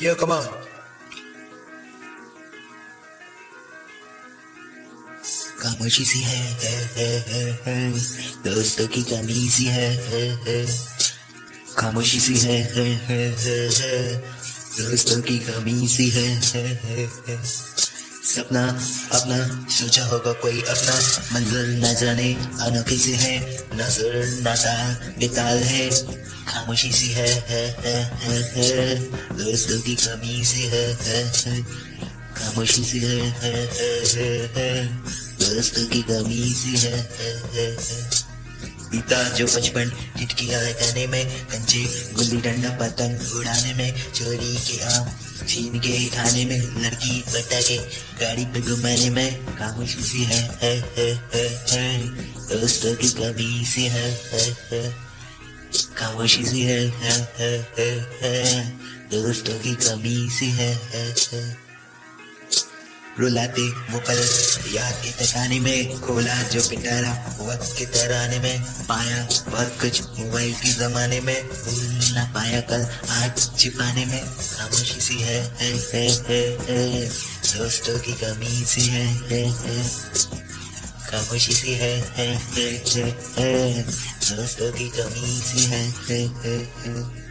Yo, come on. खामोशी सी है, दोस्तों की कमी सी खामोशी सी है, दोस्तों की कमी सी है, है सपना अपना सोचा होगा कोई अपना। मंजिल न जाने अनोखी से है नज़र नाता बेताल है। खामोशी सी है, है, है, है, है दोस्तों की कमी सी है, है, है खामोशी सी है, है, है, है, है दोस्तों की कमी सी है, है, है, है बीता जो बचपन टिटकिया लगाने में कंचे गुल्ली डंडा पतंग उड़ाने में चोरी के आम छीन के खाने में लड़की बटा के गाड़ी पे घुमाने में खामोशी सी है, है, है, है, है दोस्तों की कमी सी है, है, है खामोशी सी है, है, है, है, दोस्तों की कमी सी है, है, है। रुलाते वो पल याद के तकाने में खोला जो पिटारा वक्त के तराने में। पाया बहुत कुछ मोबाइल के जमाने में भूल ना पाया कल आज छिपाने में। खामोशी सी है, है, है, है, है। दोस्तों की कमी सी है, है, है। खामोशी सी है, है, है, है, दोस्तों की कमी सी है, है, है, है।